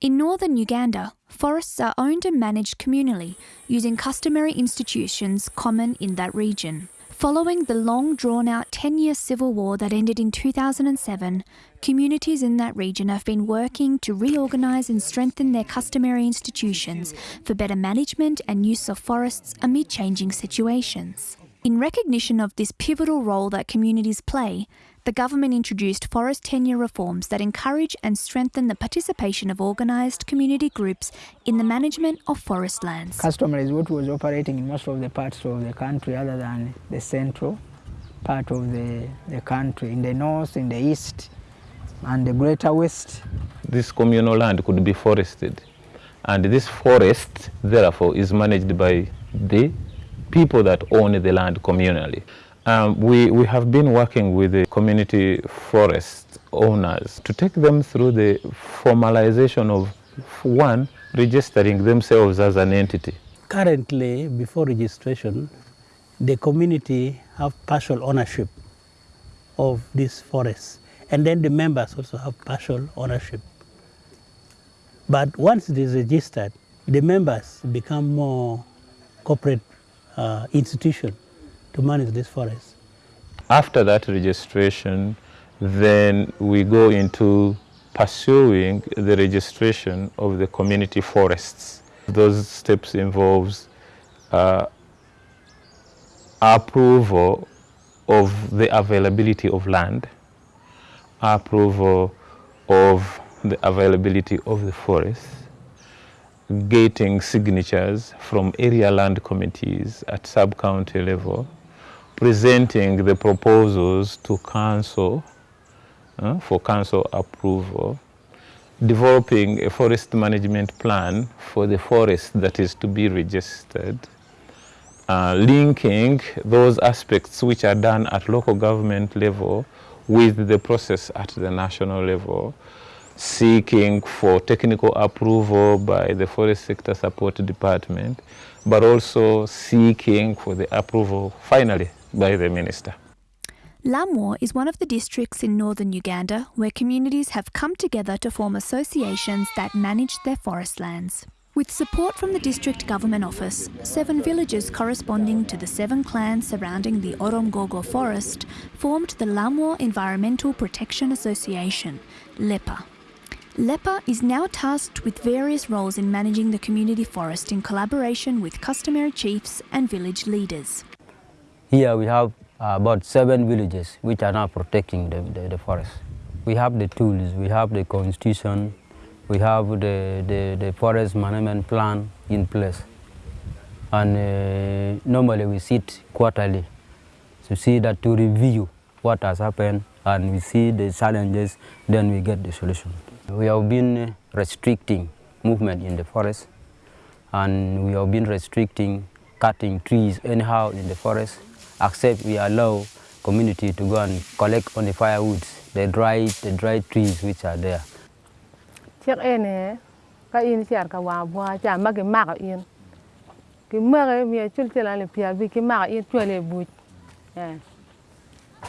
In northern Uganda, forests are owned and managed communally using customary institutions common in that region. Following the long drawn out 10 year civil war that ended in 2007, communities in that region have been working to reorganise and strengthen their customary institutions for better management and use of forests amid changing situations. In recognition of this pivotal role that communities play, the government introduced forest tenure reforms that encourage and strengthen the participation of organised community groups in the management of forest lands. Customary is what was operating in most of the parts of the country other than the central part of the, the country, in the north, in the east, and the greater west. This communal land could be forested, and this forest, therefore, is managed by the people that own the land communally. Um, we, we have been working with the community forest owners to take them through the formalization of one, registering themselves as an entity. Currently, before registration, the community have partial ownership of these forests and then the members also have partial ownership. But once it is registered, the members become more corporate uh, institution to manage this forest. After that registration, then we go into pursuing the registration of the community forests. Those steps involves uh, approval of the availability of land, approval of the availability of the forest, getting signatures from area land committees at sub-county level, presenting the proposals to council uh, for council approval, developing a forest management plan for the forest that is to be registered, uh, linking those aspects which are done at local government level with the process at the national level, seeking for technical approval by the Forest Sector Support Department, but also seeking for the approval, finally, by the Minister. Lamwo is one of the districts in northern Uganda where communities have come together to form associations that manage their forest lands. With support from the district government office, seven villages corresponding to the seven clans surrounding the Oromgogo forest formed the Lamwo Environmental Protection Association, LEPA. LEPA is now tasked with various roles in managing the community forest in collaboration with customary chiefs and village leaders. Here we have uh, about seven villages which are now protecting the, the, the, forest. We have the tools, we have the constitution, we have the, the, the forest management plan in place. And uh, normally we sit quarterly to see that to review what has happened and we see the challenges, then we get the solution. We have been restricting movement in the forest and we have been restricting cutting trees anyhow in the forest, except we allow community to go and collect on the firewoods, the dry, the dry trees which are there. Chiếc ene ka in chiar ka wa bua cha ma ki ma in. Ki ma ga mi chul chela le pia bi ki ma in chule bu. Eh.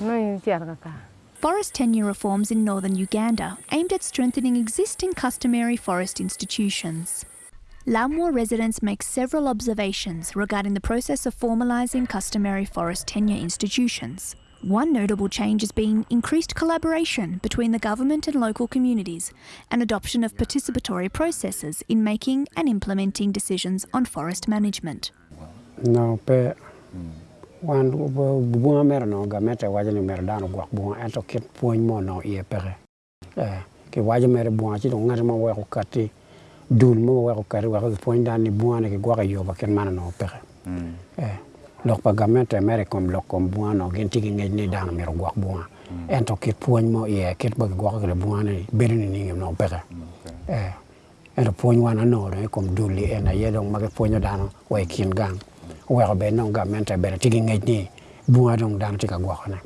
No in chiar ka ka. Forest tenure reforms in northern Uganda aimed at strengthening existing customary forest institutions. Lamwo residents make several observations regarding the process of formalising customary forest tenure institutions. One notable change has been increased collaboration between the government and local communities and adoption of participatory processes in making and implementing decisions on forest management. No, pe wan kit no kati duun mo wa ko kar wa ko point dan ni buana ke gwa yo ba ken mana no pe mm. eh lok pagament mere kom lok kom buana genti ke tigi ngi ni dan mer gwa buan mm. en to kit point mo ye ke ba gwa ke buan buana ber ni ni no pe mm, eh en to point wa no re e kom duli en ye dong ma ke point dan wa e kin gang. Wa ko be no gament be ti ngi ni buana dong dan ti ka gwa na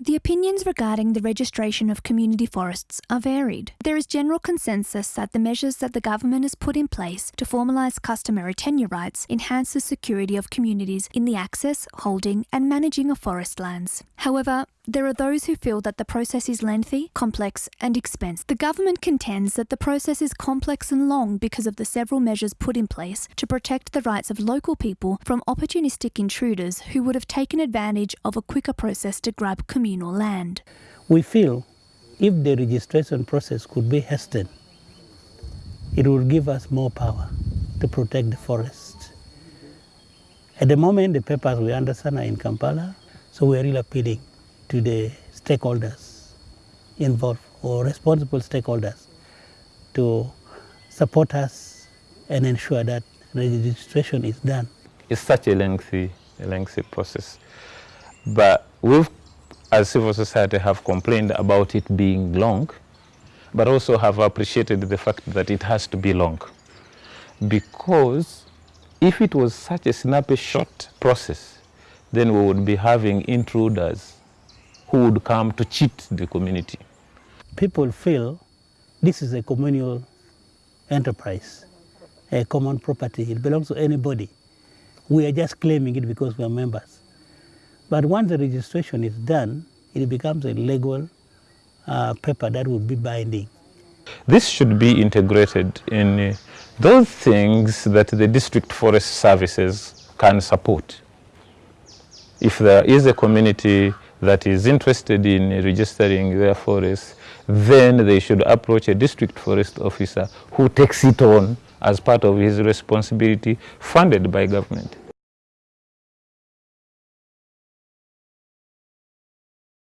The opinions regarding the registration of community forests are varied. There is general consensus that the measures that the government has put in place to formalise customary tenure rights enhance the security of communities in the access, holding and managing of forest lands. However, There are those who feel that the process is lengthy, complex, and expensive. The government contends that the process is complex and long because of the several measures put in place to protect the rights of local people from opportunistic intruders who would have taken advantage of a quicker process to grab communal land. We feel if the registration process could be hastened, it would give us more power to protect the forest. At the moment, the papers we understand are in Kampala, so we are really appealing to the stakeholders involved or responsible stakeholders to support us and ensure that registration is done. It's such a lengthy, a lengthy process. But we as civil society, have complained about it being long, but also have appreciated the fact that it has to be long. Because if it was such a snappy, short process, then we would be having intruders who would come to cheat the community. People feel this is a communal enterprise, a common property. It belongs to anybody. We are just claiming it because we are members. But once the registration is done, it becomes a legal uh, paper that will be binding. This should be integrated in uh, those things that the district forest services can support. If there is a community that is interested in registering their forests, then they should approach a district forest officer who takes it on as part of his responsibility funded by government.